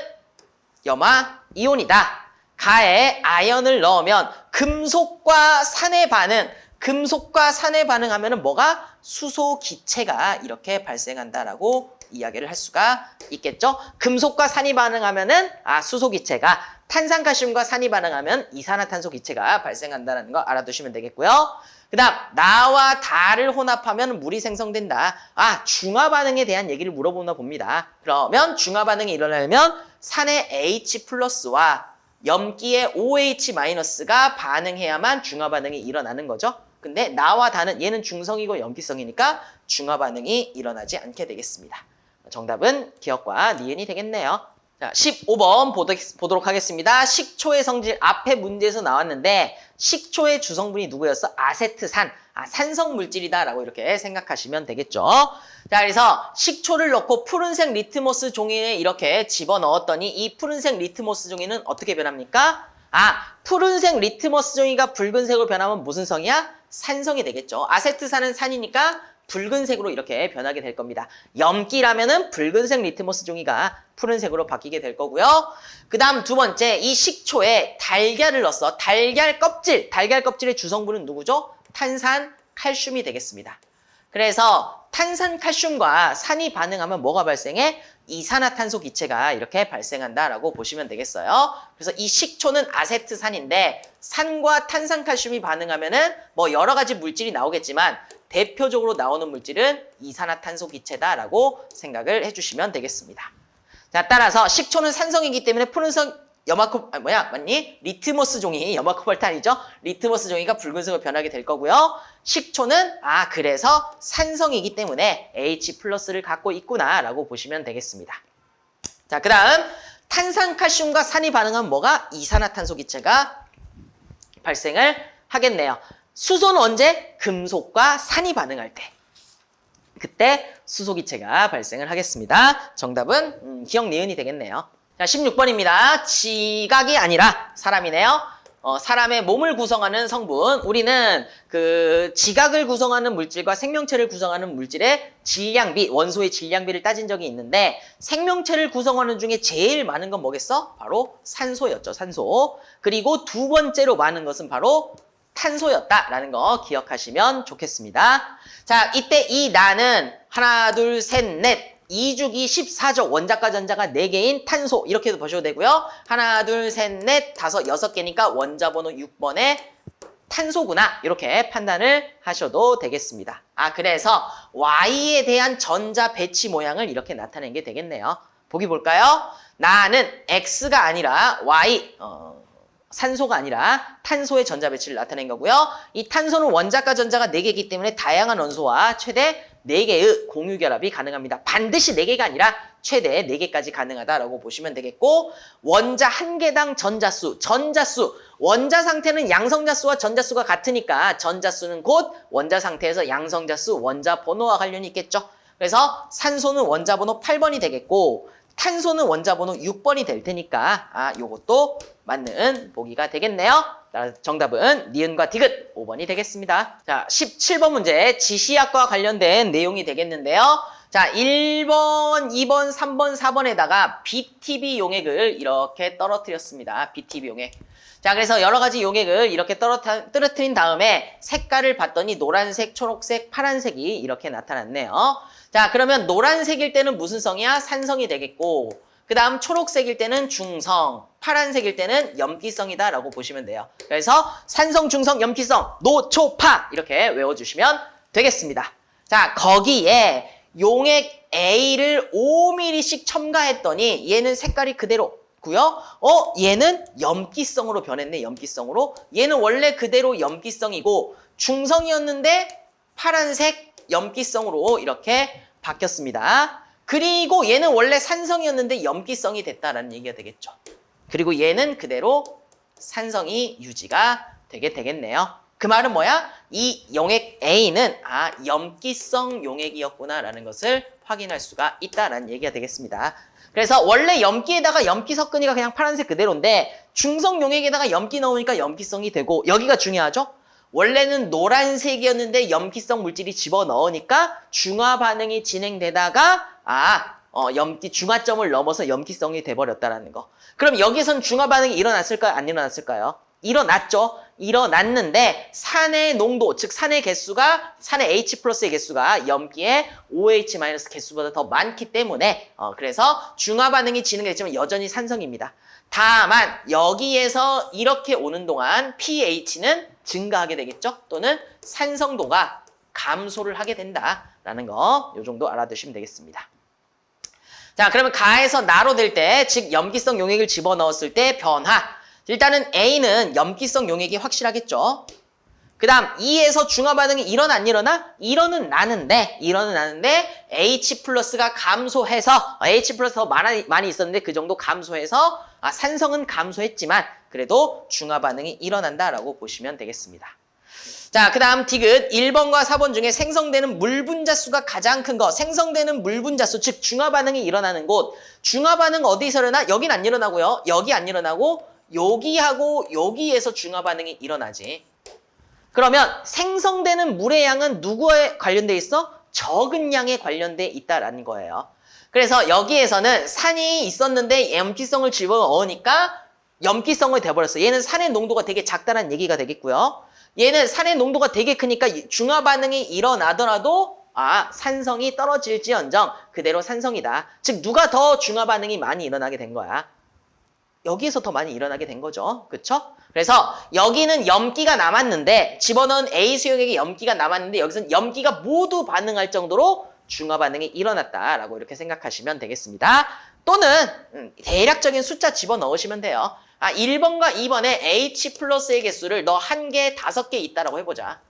염화 이온이다. 가에 아연을 넣으면 금속과 산의 반응, 금속과 산의 반응하면 뭐가? 수소 기체가 이렇게 발생한다라고 이야기를 할 수가 있겠죠. 금속과 산이 반응하면은 아 수소 기체가 탄산칼슘과 산이 반응하면 이산화탄소 기체가 발생한다는 거 알아두시면 되겠고요. 그 다음 나와 다를 혼합하면 물이 생성된다. 아 중화 반응에 대한 얘기를 물어보나 봅니다. 그러면 중화 반응이 일어나려면 산의 H 플러스와 염기의 OH 마이너스가 반응해야만 중화 반응이 일어나는 거죠. 근데 나와 다는 얘는 중성이고 염기성이니까 중화 반응이 일어나지 않게 되겠습니다. 정답은 기역과 니은이 되겠네요. 자, 15번 보도록 하겠습니다. 식초의 성질 앞에 문제에서 나왔는데 식초의 주성분이 누구였어? 아세트산, 아, 산성 물질이다라고 이렇게 생각하시면 되겠죠. 자, 그래서 식초를 넣고 푸른색 리트머스 종이에 이렇게 집어넣었더니 이 푸른색 리트머스 종이는 어떻게 변합니까? 아, 푸른색 리트머스 종이가 붉은색으로 변하면 무슨 성이야? 산성이 되겠죠. 아세트산은 산이니까 붉은색으로 이렇게 변하게 될 겁니다. 염기라면은 붉은색 리트머스 종이가 푸른색으로 바뀌게 될 거고요. 그 다음 두 번째, 이 식초에 달걀을 넣었어. 달걀 껍질, 달걀 껍질의 주성분은 누구죠? 탄산, 칼슘이 되겠습니다. 그래서 탄산 칼슘과 산이 반응하면 뭐가 발생해? 이산화탄소 기체가 이렇게 발생한다라고 보시면 되겠어요. 그래서 이 식초는 아세트산인데 산과 탄산 칼슘이 반응하면은 뭐 여러 가지 물질이 나오겠지만 대표적으로 나오는 물질은 이산화탄소 기체다라고 생각을 해주시면 되겠습니다. 자, 따라서 식초는 산성이기 때문에 푸른색 염화코 아 뭐야 맞니? 리트머스 종이 염화코발트 아니죠. 리트머스 종이가 붉은색으로 변하게 될 거고요. 식초는 아 그래서 산성이기 때문에 H 플러스를 갖고 있구나라고 보시면 되겠습니다. 자, 그다음 탄산칼슘과 산이 반응하면 뭐가 이산화탄소 기체가 발생을 하겠네요. 수소는 언제? 금속과 산이 반응할 때. 그때 수소기체가 발생을 하겠습니다. 정답은 음, 기억 니은이 되겠네요. 자, 16번입니다. 지각이 아니라 사람이네요. 어, 사람의 몸을 구성하는 성분. 우리는 그 지각을 구성하는 물질과 생명체를 구성하는 물질의 질량비, 원소의 질량비를 따진 적이 있는데 생명체를 구성하는 중에 제일 많은 건 뭐겠어? 바로 산소였죠, 산소. 그리고 두 번째로 많은 것은 바로 탄소였다라는 거 기억하시면 좋겠습니다. 자, 이때 이 나는 하나, 둘, 셋, 넷. 2주기 14조 원자과 전자가 4개인 탄소 이렇게도 보셔도 되고요. 하나, 둘, 셋, 넷, 다섯, 여섯 개니까 원자 번호 6번에 탄소구나 이렇게 판단을 하셔도 되겠습니다. 아 그래서 Y에 대한 전자 배치 모양을 이렇게 나타낸 게 되겠네요. 보기 볼까요? 나는 X가 아니라 Y 어, 산소가 아니라 탄소의 전자 배치를 나타낸 거고요. 이 탄소는 원자과 전자가 4개이기 때문에 다양한 원소와 최대 4개의 공유 결합이 가능합니다. 반드시 4개가 아니라 최대 4개까지 가능하다라고 보시면 되겠고 원자 한 개당 전자수, 전자수, 원자 상태는 양성자수와 전자수가 같으니까 전자수는 곧 원자 상태에서 양성자수, 원자 번호와 관련이 있겠죠. 그래서 산소는 원자 번호 8번이 되겠고 탄소는 원자 번호 6번이 될 테니까 아 요것도 맞는 보기가 되겠네요. 정답은 니은과 디귿 5번이 되겠습니다. 자, 17번 문제 지시학과 관련된 내용이 되겠는데요. 자, 1번, 2번, 3번, 4번에다가 BTB 용액을 이렇게 떨어뜨렸습니다. BTB 용액. 자, 그래서 여러 가지 용액을 이렇게 떨어뜨, 떨어뜨린 다음에 색깔을 봤더니 노란색, 초록색, 파란색이 이렇게 나타났네요. 자, 그러면 노란색일 때는 무슨 성이야? 산성이 되겠고 그 다음 초록색일 때는 중성, 파란색일 때는 염기성이다 라고 보시면 돼요. 그래서 산성, 중성, 염기성, 노, 초, 파 이렇게 외워주시면 되겠습니다. 자, 거기에 용액 A를 5mm씩 첨가했더니 얘는 색깔이 그대로 고요. 어, 얘는 염기성으로 변했네. 염기성으로. 얘는 원래 그대로 염기성이고 중성이었는데 파란색 염기성으로 이렇게 바뀌었습니다. 그리고 얘는 원래 산성이었는데 염기성이 됐다라는 얘기가 되겠죠. 그리고 얘는 그대로 산성이 유지가 되게 되겠네요. 그 말은 뭐야? 이 용액 A는 아 염기성 용액이었구나라는 것을 확인할 수가 있다라는 얘기가 되겠습니다. 그래서 원래 염기에다가 염기 섞으니까 그냥 파란색 그대로인데 중성 용액에다가 염기 넣으니까 염기성이 되고 여기가 중요하죠? 원래는 노란색이었는데 염기성 물질이 집어넣으니까 중화 반응이 진행되다가 아, 어, 염기 중화점을 넘어서 염기성이 돼버렸다라는 거. 그럼 여기선 중화 반응이 일어났을까요? 안 일어났을까요? 일어났죠. 일어났는데 산의 농도, 즉 산의 개수가 산의 H 플러스의 개수가 염기의 OH 마이너스 개수보다 더 많기 때문에 어, 그래서 중화 반응이 진행됐지만 여전히 산성입니다. 다만 여기에서 이렇게 오는 동안 pH는 증가하게 되겠죠. 또는 산성도가 감소를 하게 된다라는 거이 정도 알아두시면 되겠습니다. 자 그러면 가에서 나로 될 때, 즉 염기성 용액을 집어넣었을 때 변화. 일단은 A는 염기성 용액이 확실하겠죠. 그 다음 E에서 중화 반응이 일어나 안 일어나? 일어는 나는데 일어는 나는데 H 플러스가 감소해서 H 플러스 더 많이, 많이 있었는데 그 정도 감소해서 아, 산성은 감소했지만 그래도 중화 반응이 일어난다라고 보시면 되겠습니다. 자, 그 다음 디귿 1번과 4번 중에 생성되는 물 분자수가 가장 큰 거. 생성되는 물 분자수, 즉 중화 반응이 일어나는 곳. 중화 반응 어디서 일어나? 여긴 안 일어나고요. 여기 안 일어나고 여기하고 여기에서 중화 반응이 일어나지. 그러면 생성되는 물의 양은 누구에 관련돼 있어? 적은 양에 관련돼 있다라는 거예요. 그래서 여기에서는 산이 있었는데 염기성을 집어넣으니까 염기성을 돼버렸어. 얘는 산의 농도가 되게 작다는 얘기가 되겠고요. 얘는 산의 농도가 되게 크니까 중화 반응이 일어나더라도 아, 산성이 떨어질지언정 그대로 산성이다. 즉 누가 더 중화 반응이 많이 일어나게 된 거야? 여기에서 더 많이 일어나게 된 거죠. 그쵸? 그래서 여기는 염기가 남았는데 집어넣은 A 수용액에 염기가 남았는데 여기서는 염기가 모두 반응할 정도로 중화 반응이 일어났다라고 이렇게 생각하시면 되겠습니다. 또는 음, 대략적인 숫자 집어넣으시면 돼요. 아, 1번과 2번에 H 플러스의 개수를 너 한 개, 다섯 개 있다라고 해보자.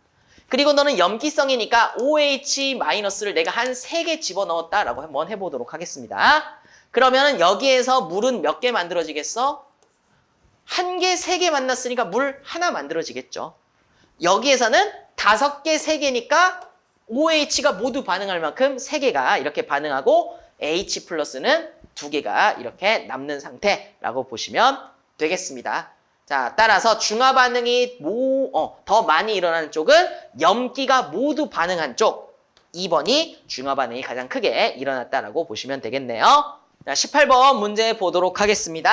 그리고 너는 염기성이니까 OH 마이너스를 내가 한 세 개 집어넣었다라고 한번 해보도록 하겠습니다. 그러면 여기에서 물은 몇 개 만들어지겠어? 한 개, 세 개 만났으니까 물 하나 만들어지겠죠. 여기에서는 다섯 개, 세 개니까 OH가 모두 반응할 만큼 세 개가 이렇게 반응하고 H 플러스는 두 개가 이렇게 남는 상태라고 보시면 되겠습니다. 자, 따라서 중화 반응이 모, 어, 더 많이 일어나는 쪽은 염기가 모두 반응한 쪽 2번이 중화 반응이 가장 크게 일어났다라고 보시면 되겠네요. 자, 18번 문제 보도록 하겠습니다.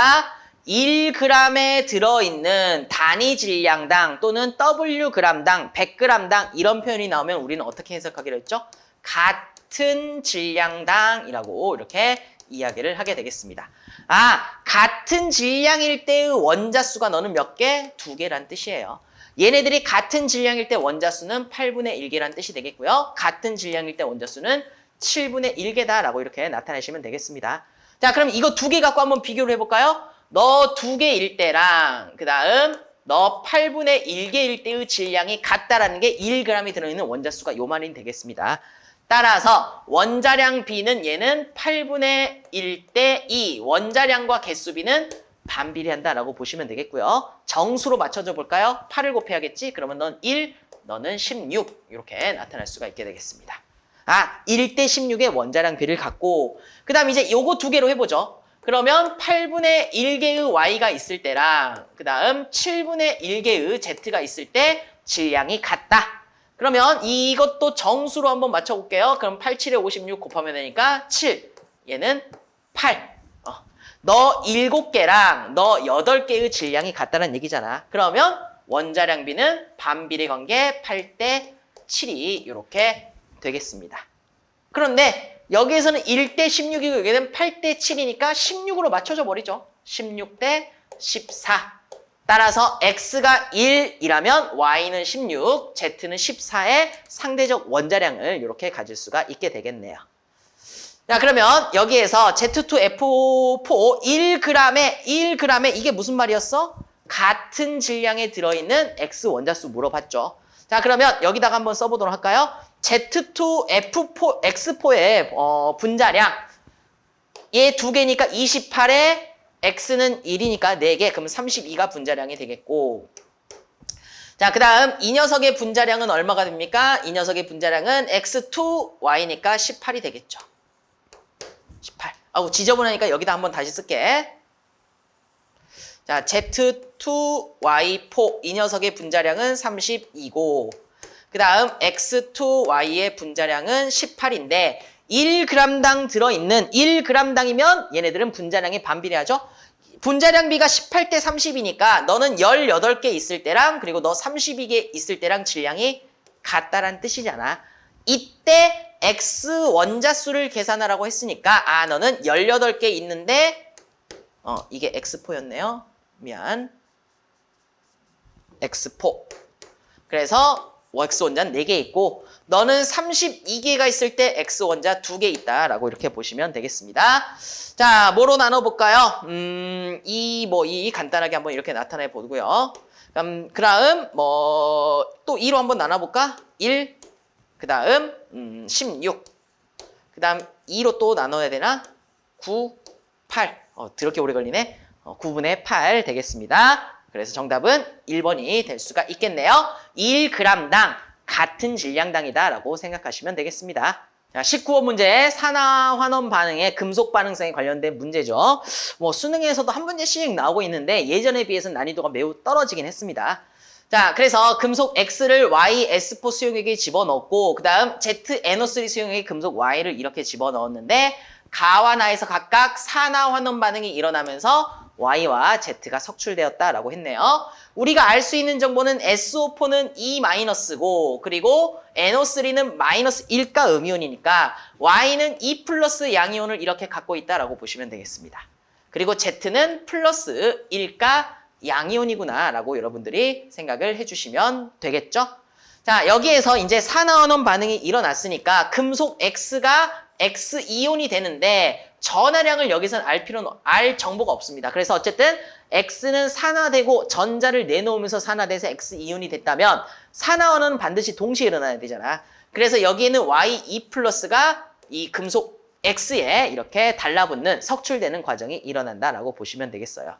1g에 들어있는 단위 질량당 또는 Wg당, 100g당 이런 표현이 나오면 우리는 어떻게 해석하기로 했죠? 같은 질량당이라고 이렇게 이야기를 하게 되겠습니다. 아, 같은 질량일 때의 원자수가 너는 몇 개? 두 개란 뜻이에요. 얘네들이 같은 질량일 때 원자수는 8분의 1개란 뜻이 되겠고요. 같은 질량일 때 원자수는 7분의 1개다라고 이렇게 나타내시면 되겠습니다. 자, 그럼 이거 두 개 갖고 한번 비교를 해볼까요? 너 두 개일 때랑 그 다음 너 8분의 1개일 때의 질량이 같다라는 게 1g이 들어있는 원자수가 요만이 되겠습니다. 따라서 원자량 B는 얘는 8분의 1 대 2 원자량과 개수 B는 반비례한다라고 보시면 되겠고요. 정수로 맞춰줘 볼까요? 8을 곱해야겠지? 그러면 넌 1, 너는 16 이렇게 나타날 수가 있게 되겠습니다. 아, 1 대 16의 원자량 B를 갖고 그 다음 이제 요거 두 개로 해보죠. 그러면 8분의 1개의 Y가 있을 때랑 그 다음 7분의 1개의 Z가 있을 때 질량이 같다. 그러면 이것도 정수로 한번 맞춰볼게요. 그럼 8, 7에 56 곱하면 되니까 7. 얘는 8. 어. 너 7개랑 너 8개의 질량이 같다는 얘기잖아. 그러면 원자량 B는 반비례 관계 8대 7이 이렇게 되겠습니다. 그런데 여기에서는 1대 16이고 여기는 8대 7이니까 16으로 맞춰져 버리죠. 16대 14. 따라서 x가 1이라면 y는 16, z는 14의 상대적 원자량을 이렇게 가질 수가 있게 되겠네요. 자 그러면 여기에서 Z2F4 1g에 1g에 이게 무슨 말이었어? 같은 질량에 들어있는 X 원자수 물어봤죠. 자 그러면 여기다가 한번 써보도록 할까요? Z2F4 X4의 어, 분자량 얘 두 개니까 28에 x는 1이니까 4개, 그럼 32가 분자량이 되겠고 자, 그 다음 이 녀석의 분자량은 얼마가 됩니까? 이 녀석의 분자량은 x2y니까 18이 되겠죠. 18. 아우 지저분하니까 여기다 한번 다시 쓸게. 자, z2y4 이 녀석의 분자량은 32고 그 다음 x2y의 분자량은 18인데 1g당 들어있는 1g당이면 얘네들은 분자량이 반비례하죠. 분자량비가 18대 30이니까 너는 18개 있을 때랑 그리고 너 32개 있을 때랑 질량이 같다란 뜻이잖아. 이때 X 원자수를 계산하라고 했으니까 아 너는 18개 있는데 어 이게 X4였네요. 미안. X4. 그래서 X 원자는 4개 있고 너는 32개가 있을 때 X 원자 2개 있다라고 이렇게 보시면 되겠습니다. 자, 뭐로 나눠볼까요? 음, 이, 뭐, 이 간단하게 한번 이렇게 나타내 보고요. 그럼, 그 다음, 뭐, 또 2로 한번 나눠볼까? 1, 그 다음, 음, 16. 그 다음, 2로 또 나눠야 되나? 9, 8. 어, 더럽게 오래 걸리네. 어, 9분의 8 되겠습니다. 그래서 정답은 1번이 될 수가 있겠네요. 1g당 같은 질량당이다 라고 생각하시면 되겠습니다. 자, 19번 문제 산화 환원 반응의 금속 반응성에 관련된 문제죠. 뭐 수능에서도 한 문제씩 나오고 있는데 예전에 비해서는 난이도가 매우 떨어지긴 했습니다. 자, 그래서 금속 X를 Y S4 수용액에 집어넣고 그 다음 Z NO3 수용액에 금속 Y를 이렇게 집어넣었는데 가와 나에서 각각 산화 환원 반응이 일어나면서 Y와 Z가 석출되었다라고 했네요. 우리가 알 수 있는 정보는 SO4는 E-고 그리고 NO3는 마이너스 1가 음이온이니까 Y는 E 플러스 양이온을 이렇게 갖고 있다라고 보시면 되겠습니다. 그리고 Z는 플러스 1가 양이온이구나 라고 여러분들이 생각을 해주시면 되겠죠? 자 여기에서 이제 산화원원 반응이 일어났으니까 금속 X가 X이온이 되는데 전하량을 여기서는 알 필요는 알 정보가 없습니다. 그래서 어쨌든 X는 산화되고 전자를 내놓으면서 산화돼서 X이온이 됐다면 산화원은 반드시 동시에 일어나야 되잖아. 그래서 여기에는 Y2 플러스가 이 금속 X에 이렇게 달라붙는 석출되는 과정이 일어난다라고 보시면 되겠어요.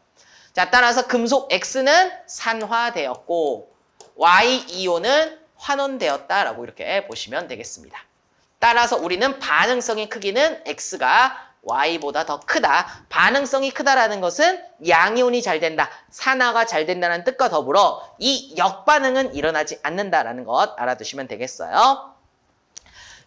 자, 따라서 금속 X는 산화되었고 Y2호는 환원되었다라고 이렇게 보시면 되겠습니다. 따라서 우리는 반응성의 크기는 X가 Y보다 더 크다. 반응성이 크다라는 것은 양이온이 잘 된다. 산화가 잘 된다는 뜻과 더불어 이 역반응은 일어나지 않는다라는 것 알아두시면 되겠어요.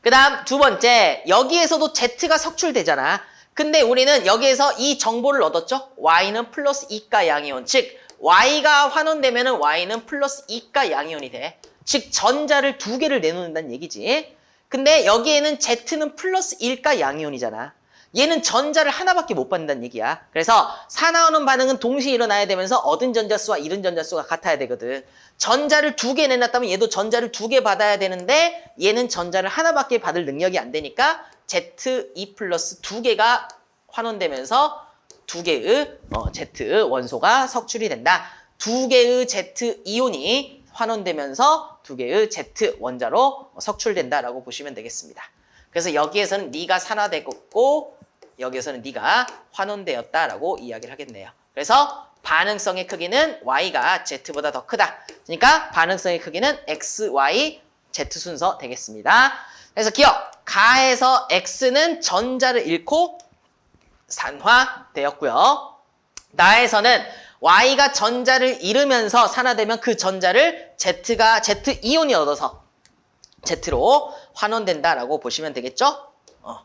그 다음 두 번째, 여기에서도 Z가 석출되잖아. 근데 우리는 여기에서 이 정보를 얻었죠? Y는 플러스 2가 양이온. 즉, Y가 환원되면 Y는 플러스 2가 양이온이 돼. 즉, 전자를 두 개를 내놓는다는 얘기지. 근데 여기에는 Z는 플러스 1가 양이온이잖아. 얘는 전자를 하나밖에 못 받는다는 얘기야. 그래서 산화하는 반응은 동시에 일어나야 되면서 얻은 전자수와 잃은 전자수가 같아야 되거든. 전자를 두 개 내놨다면 얘도 전자를 두 개 받아야 되는데 얘는 전자를 하나밖에 받을 능력이 안 되니까 Z2 플러스 두 개가 환원되면서 두 개의 어, Z 원소가 석출이 된다. 두 개의 Z 이온이 환원되면서 두 개의 Z 원자로 석출된다라고 보시면 되겠습니다. 그래서 여기에서는 네가 산화되고 여기에서는 네가 환원되었다라고 이야기를 하겠네요. 그래서 반응성의 크기는 Y가 Z보다 더 크다. 그러니까 반응성의 크기는 X, Y, Z 순서 되겠습니다. 그래서 기억, 가에서 X는 전자를 잃고 산화되었고요. 나에서는 Y가 전자를 잃으면서 산화되면 그 전자를 Z가 Z 이온이 얻어서 Z로 환원된다라고 보시면 되겠죠? 어.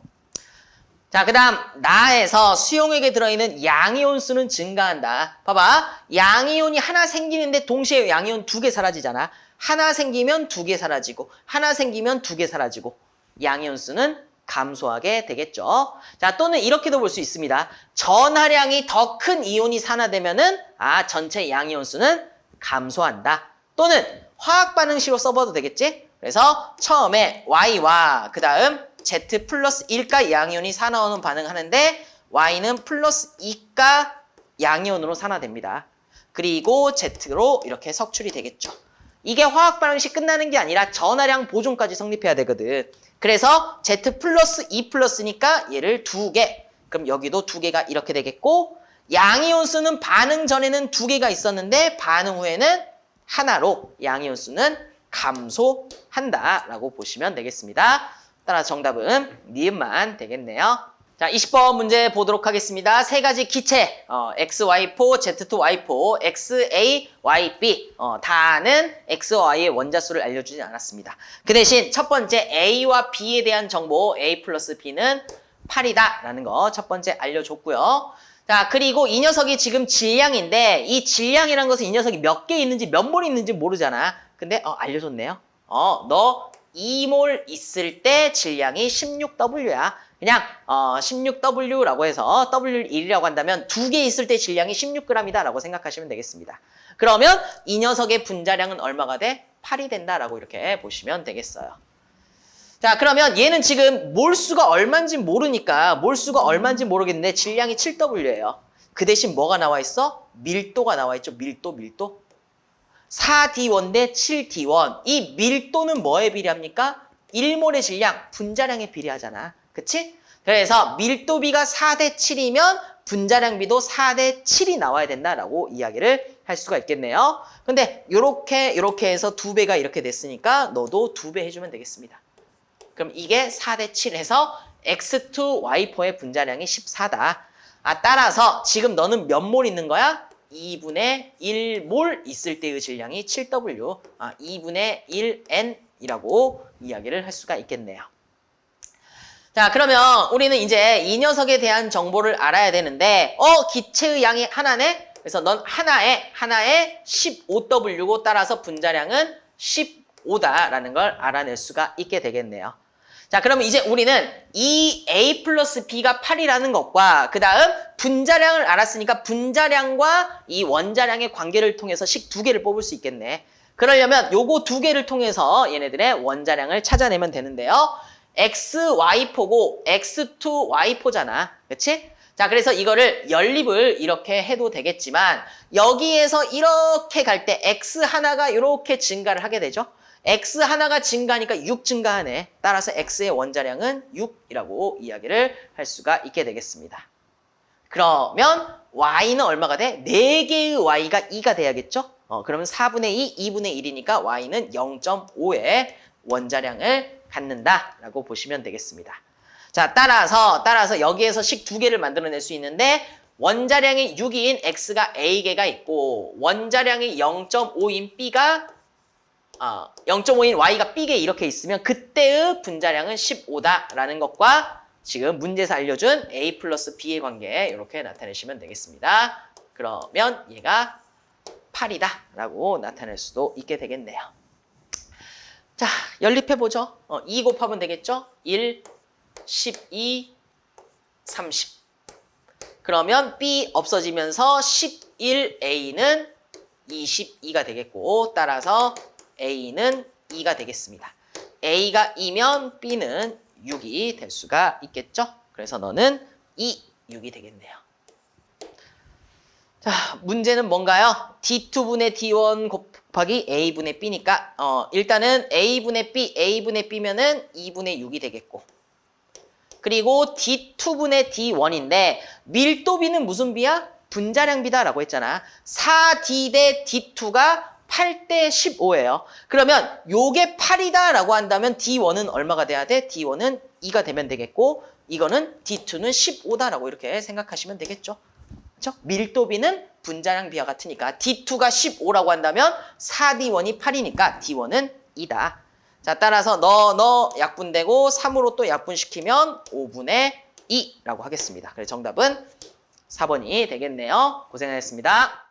자, 그 다음 나에서 수용액에 들어있는 양이온 수는 증가한다. 봐봐. 양이온이 하나 생기는데 동시에 양이온 두 개 사라지잖아. 하나 생기면 두 개 사라지고 하나 생기면 두 개 사라지고 양이온 수는 감소하게 되겠죠. 자, 또는 이렇게도 볼 수 있습니다. 전하량이 더 큰 이온이 산화되면은 아, 전체 양이온 수는 감소한다. 또는 화학 반응식으로 써봐도 되겠지? 그래서 처음에 Y와 그 다음 Z 플러스 1가 양이온이 산화오는 반응하는데 Y는 플러스 2가 양이온으로 산화됩니다. 그리고 Z로 이렇게 석출이 되겠죠. 이게 화학 반응식 끝나는 게 아니라 전하량 보존까지 성립해야 되거든. 그래서 Z 플러스 2 플러스니까 얘를 두 개. 그럼 여기도 두 개가 이렇게 되겠고 양이온 수는 반응 전에는 두 개가 있었는데 반응 후에는 하나로 양이온 수는 감소한다라고 보시면 되겠습니다. 따라 정답은 니은만 되겠네요. 자, 20번 문제 보도록 하겠습니다. 세 가지 기체, 어, XY4, Z2Y4, XAYB 어, 다는 X와 Y의 원자수를 알려주지 않았습니다. 그 대신 첫 번째 A와 B에 대한 정보 A 플러스 B는 8이다 라는 거 첫 번째 알려줬고요. 자, 그리고 이 녀석이 지금 질량인데 이 질량이란 것은 이 녀석이 몇 개 있는지 몇 몰 있는지 모르잖아. 근데 어, 알려줬네요. 어, 너 2몰 있을 때 질량이 16W야. 그냥 어, 16W라고 해서 W를 1이라고 한다면 두 개 있을 때 질량이 16g이다 라고 생각하시면 되겠습니다. 그러면 이 녀석의 분자량은 얼마가 돼? 8이 된다라고 이렇게 보시면 되겠어요. 자 그러면 얘는 지금 몰수가 얼마인지 모르니까 몰수가 얼마인지 모르겠는데 질량이 7W예요. 그 대신 뭐가 나와 있어? 밀도가 나와 있죠. 밀도, 밀도. 4D1 대 7D1. 이 밀도는 뭐에 비례합니까? 1몰의 질량, 분자량에 비례하잖아. 그치? 그래서 밀도비가 4대 7이면 분자량비도 4대 7이 나와야 된다라고 이야기를 할 수가 있겠네요. 근데 이렇게 이렇게 해서 두 배가 이렇게 됐으니까 너도 두 배 해주면 되겠습니다. 그럼 이게 4대 7 해서 X2, Y4의 분자량이 14다. 아, 따라서 지금 너는 몇 몰 있는 거야? 2분의 1몰 있을 때의 질량이 7W, 아, 2분의 1N이라고 이야기를 할 수가 있겠네요. 자, 그러면 우리는 이제 이 녀석에 대한 정보를 알아야 되는데, 어, 기체의 양이 하나네? 그래서 넌 하나에, 하나에 15W고 따라서 분자량은 15다라는 걸 알아낼 수가 있게 되겠네요. 자, 그러면 이제 우리는 이 A 플러스 B가 8이라는 것과 그 다음 분자량을 알았으니까 분자량과 이 원자량의 관계를 통해서 식 두 개를 뽑을 수 있겠네. 그러려면 요거 두 개를 통해서 얘네들의 원자량을 찾아내면 되는데요. XY포고 X2Y포잖아. 그치? 자, 그래서 이거를 연립을 이렇게 해도 되겠지만 여기에서 이렇게 갈 때 X 하나가 이렇게 증가를 하게 되죠. X 하나가 증가하니까 6 증가하네. 따라서 X의 원자량은 6이라고 이야기를 할 수가 있게 되겠습니다. 그러면 Y는 얼마가 돼? 4개의 Y가 2가 돼야겠죠? 어, 그러면 4분의 2, 2분의 1이니까 Y는 0.5의 원자량을 갖는다라고 보시면 되겠습니다. 자, 따라서 따라서 여기에서 식 두 개를 만들어낼 수 있는데 원자량이 6인 X가 A개가 있고 원자량이 0.5인 B가 어, 0.5인 Y가 B개 이렇게 있으면 그때의 분자량은 15다라는 것과 지금 문제에서 알려준 A 플러스 B의 관계 이렇게 나타내시면 되겠습니다. 그러면 얘가 8이다 라고 나타낼 수도 있게 되겠네요. 자, 연립해보죠. 어, 2 곱하면 되겠죠? 1, 12, 30. 그러면 B 없어지면서 11A는 22가 되겠고 따라서 A는 2가 되겠습니다. A가 2면 B는 6이 될 수가 있겠죠? 그래서 너는 2, 6이 되겠네요. 자, 문제는 뭔가요? D2분의 D1 곱하기 A분의 B니까 어, 일단은 A분의 B, A분의 B면은 2분의 6이 되겠고 그리고 D2분의 D1인데 밀도비는 무슨 비야? 분자량비다라고 했잖아. 4D 대 D2가 8대 15예요. 그러면 요게 8이다라고 한다면 D1은 얼마가 돼야 돼? D1은 2가 되면 되겠고 이거는 D2는 15다라고 이렇게 생각하시면 되겠죠. 그렇죠? 밀도비는 분자량 비와 같으니까 D2가 15라고 한다면 4D1이 8이니까 D1은 2다. 자, 따라서 너, 너 약분되고 3으로 또 약분시키면 5분의 2라고 하겠습니다. 그래서 정답은 4번이 되겠네요. 고생하셨습니다.